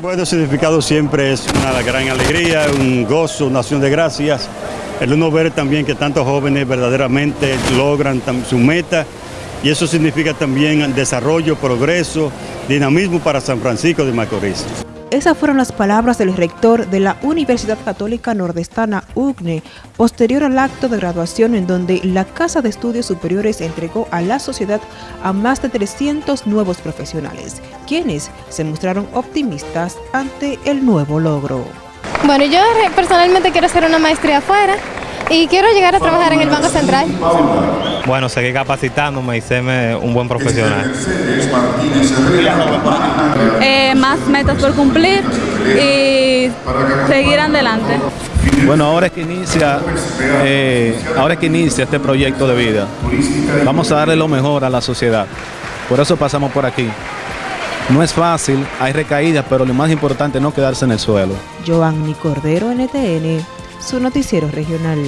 Bueno, significado siempre es una gran alegría, un gozo, una acción de gracias. El uno ver también que tantos jóvenes verdaderamente logran su meta y eso significa también desarrollo, progreso, dinamismo para San Francisco de Macorís. Esas fueron las palabras del rector de la Universidad Católica Nordestana UGNE, posterior al acto de graduación en donde la Casa de Estudios Superiores entregó a la sociedad a más de 300 nuevos profesionales, quienes se mostraron optimistas ante el nuevo logro. Bueno, yo personalmente quiero hacer una maestría afuera y quiero llegar a trabajar en el Banco Central. Bueno, seguir capacitándome y serme un buen profesional. Eh, más metas por cumplir y seguir adelante. Bueno, ahora es que inicia, eh, ahora es que inicia este proyecto de vida. Vamos a darle lo mejor a la sociedad. Por eso pasamos por aquí. No es fácil, hay recaídas, pero lo más importante es no quedarse en el suelo. Giovanni Cordero, NTN, su noticiero regional.